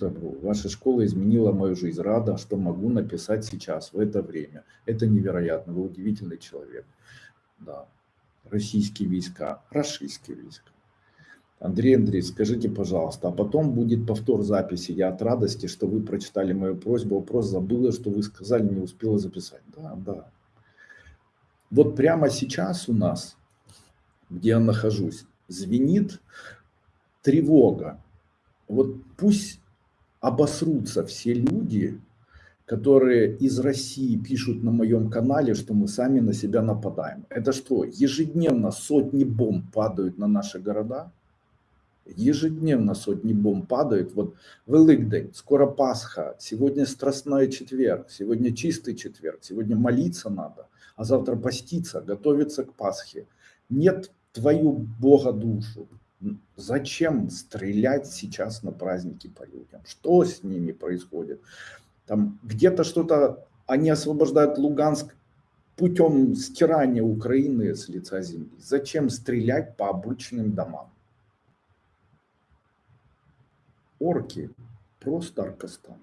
добру. Ваша школа изменила мою жизнь. Рада, что могу написать сейчас, в это время. Это невероятно. Вы удивительный человек. Да. Российские войска, российские войска. Андрей Андрей, скажите, пожалуйста, а потом будет повтор записи. Я от радости, что вы прочитали мою просьбу. Вопрос забыла, что вы сказали, не успела записать. Да, да. Вот прямо сейчас у нас, где я нахожусь, звенит тревога. Вот пусть обосрутся все люди, которые из России пишут на моем канале, что мы сами на себя нападаем. Это что, ежедневно сотни бомб падают на наши города? Ежедневно сотни бомб падают. Вот Великдень, скоро Пасха, сегодня Страстной четверг, сегодня чистый четверг, сегодня молиться надо, а завтра поститься, готовиться к Пасхе. Нет твою Бога душу. Зачем стрелять сейчас на праздники по людям? Что с ними происходит? Там где-то что-то, они освобождают Луганск путем стирания Украины с лица земли. Зачем стрелять по обычным домам? Орки, просто Аркастан.